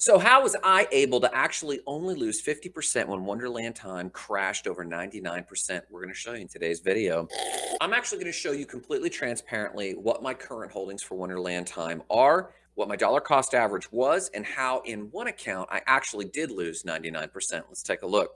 So how was I able to actually only lose 50% when Wonderland Time crashed over 99%? We're going to show you in today's video. I'm actually going to show you completely transparently what my current holdings for Wonderland Time are, what my dollar cost average was, and how in one account I actually did lose 99%. Let's take a look.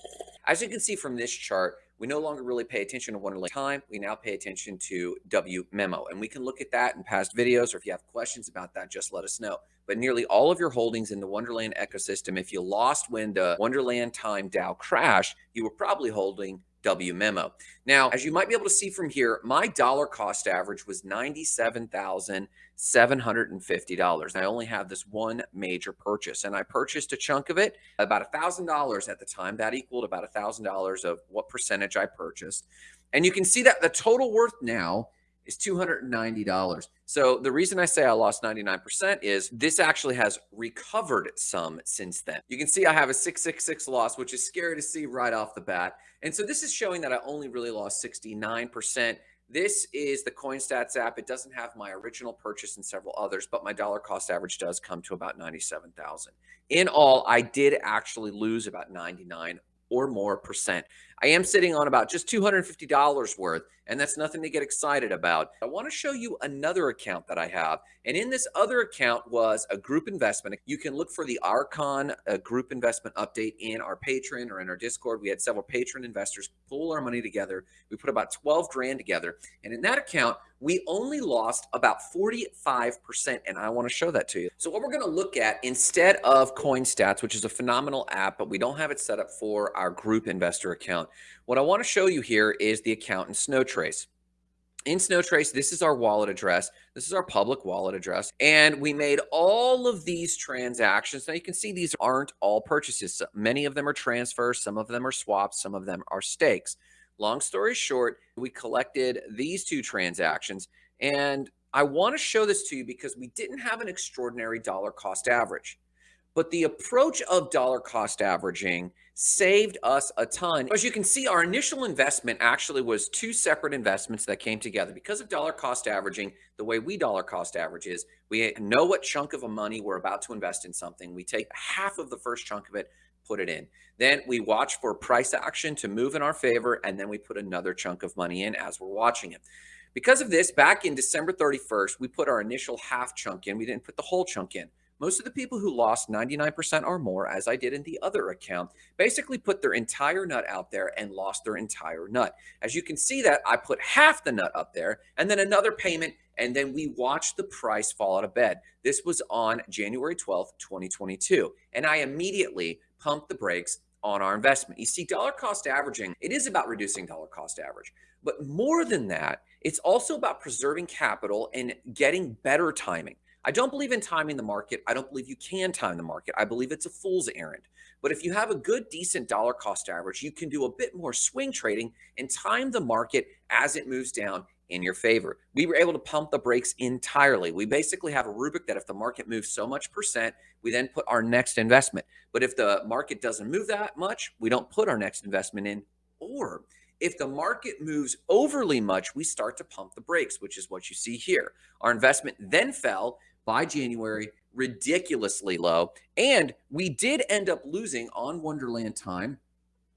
As you can see from this chart, we no longer really pay attention to Wonderland time. We now pay attention to W memo. And we can look at that in past videos, or if you have questions about that, just let us know. But nearly all of your holdings in the Wonderland ecosystem, if you lost when the Wonderland time DAO crashed, you were probably holding W memo. Now, as you might be able to see from here, my dollar cost average was $97,750. I only have this one major purchase and I purchased a chunk of it, about $1,000 at the time. That equaled about $1,000 of what percentage I purchased. And you can see that the total worth now is $290. So the reason I say I lost 99% is this actually has recovered some since then. You can see I have a 666 loss, which is scary to see right off the bat. And so this is showing that I only really lost 69%. This is the CoinStats app. It doesn't have my original purchase and several others, but my dollar cost average does come to about 97,000. In all, I did actually lose about 99 or more percent. I am sitting on about just $250 worth, and that's nothing to get excited about. I want to show you another account that I have. And in this other account was a group investment. You can look for the Archon uh, group investment update in our Patreon or in our Discord. We had several patron investors pull our money together. We put about 12 grand together. And in that account, we only lost about 45%. And I want to show that to you. So what we're going to look at instead of CoinStats, which is a phenomenal app, but we don't have it set up for our group investor account. What I want to show you here is the account in Snowtrace. In Snowtrace, this is our wallet address. This is our public wallet address. And we made all of these transactions. Now you can see these aren't all purchases. Many of them are transfers. Some of them are swaps. Some of them are stakes. Long story short, we collected these two transactions. And I want to show this to you because we didn't have an extraordinary dollar cost average. But the approach of dollar cost averaging saved us a ton. As you can see, our initial investment actually was two separate investments that came together. Because of dollar cost averaging, the way we dollar cost average is we know what chunk of a money we're about to invest in something. We take half of the first chunk of it, put it in. Then we watch for price action to move in our favor, and then we put another chunk of money in as we're watching it. Because of this, back in December 31st, we put our initial half chunk in. We didn't put the whole chunk in. Most of the people who lost 99% or more, as I did in the other account, basically put their entire nut out there and lost their entire nut. As you can see that I put half the nut up there and then another payment and then we watched the price fall out of bed. This was on January 12th, 2022. And I immediately pumped the brakes on our investment. You see, dollar cost averaging, it is about reducing dollar cost average. But more than that, it's also about preserving capital and getting better timing. I don't believe in timing the market. I don't believe you can time the market. I believe it's a fool's errand. But if you have a good, decent dollar cost average, you can do a bit more swing trading and time the market as it moves down in your favor. We were able to pump the brakes entirely. We basically have a rubric that if the market moves so much percent, we then put our next investment. But if the market doesn't move that much, we don't put our next investment in. Or if the market moves overly much, we start to pump the brakes, which is what you see here. Our investment then fell by January, ridiculously low. And we did end up losing on Wonderland time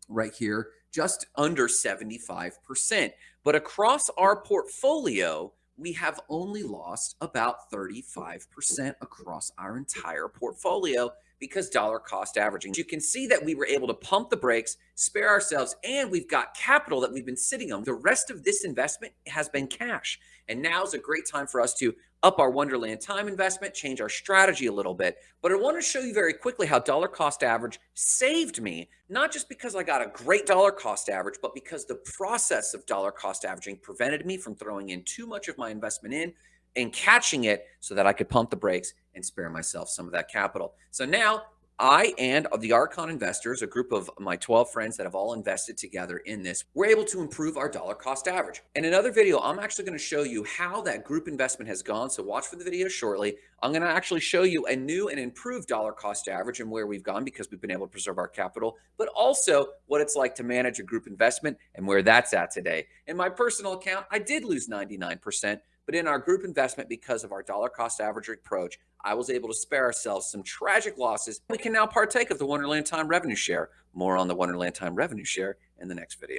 right here, just under 75%. But across our portfolio, we have only lost about 35% across our entire portfolio because dollar cost averaging. You can see that we were able to pump the brakes, spare ourselves, and we've got capital that we've been sitting on. The rest of this investment has been cash. And now is a great time for us to up our Wonderland time investment, change our strategy a little bit. But I want to show you very quickly how dollar cost average saved me, not just because I got a great dollar cost average, but because the process of dollar cost averaging prevented me from throwing in too much of my investment in and catching it so that I could pump the brakes and spare myself some of that capital. So now I and the Archon investors, a group of my 12 friends that have all invested together in this, we're able to improve our dollar cost average. In another video, I'm actually going to show you how that group investment has gone. So watch for the video shortly. I'm going to actually show you a new and improved dollar cost average and where we've gone because we've been able to preserve our capital, but also what it's like to manage a group investment and where that's at today. In my personal account, I did lose 99%, But in our group investment, because of our dollar cost average approach, I was able to spare ourselves some tragic losses. We can now partake of the Wonderland Time revenue share. More on the Wonderland Time revenue share in the next video.